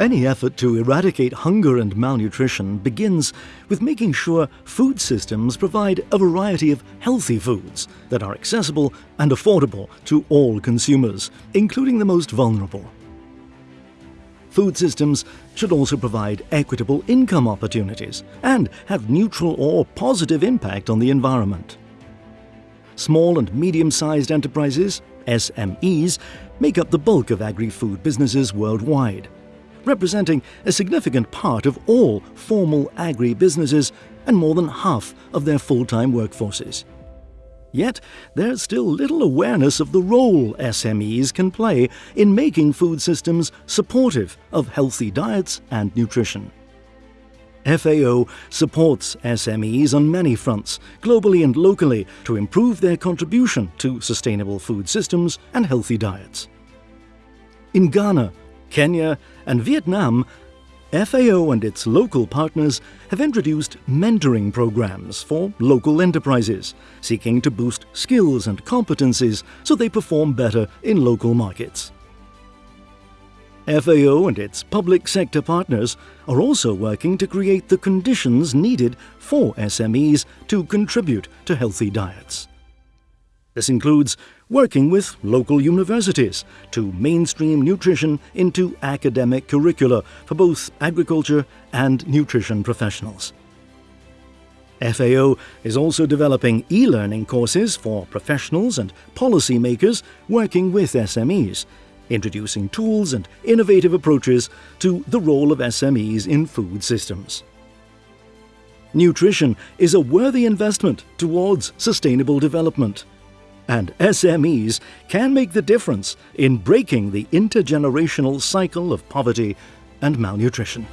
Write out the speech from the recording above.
Any effort to eradicate hunger and malnutrition begins with making sure food systems provide a variety of healthy foods that are accessible and affordable to all consumers, including the most vulnerable. Food systems should also provide equitable income opportunities and have neutral or positive impact on the environment. Small and medium-sized enterprises, SMEs, make up the bulk of agri-food businesses worldwide representing a significant part of all formal agri-businesses and more than half of their full-time workforces. Yet, there's still little awareness of the role SMEs can play in making food systems supportive of healthy diets and nutrition. FAO supports SMEs on many fronts, globally and locally, to improve their contribution to sustainable food systems and healthy diets. In Ghana, Kenya, and Vietnam, FAO and its local partners have introduced mentoring programs for local enterprises, seeking to boost skills and competencies so they perform better in local markets. FAO and its public sector partners are also working to create the conditions needed for SMEs to contribute to healthy diets. This includes working with local universities to mainstream nutrition into academic curricula for both agriculture and nutrition professionals. FAO is also developing e-learning courses for professionals and policymakers working with SMEs, introducing tools and innovative approaches to the role of SMEs in food systems. Nutrition is a worthy investment towards sustainable development and SMEs can make the difference in breaking the intergenerational cycle of poverty and malnutrition.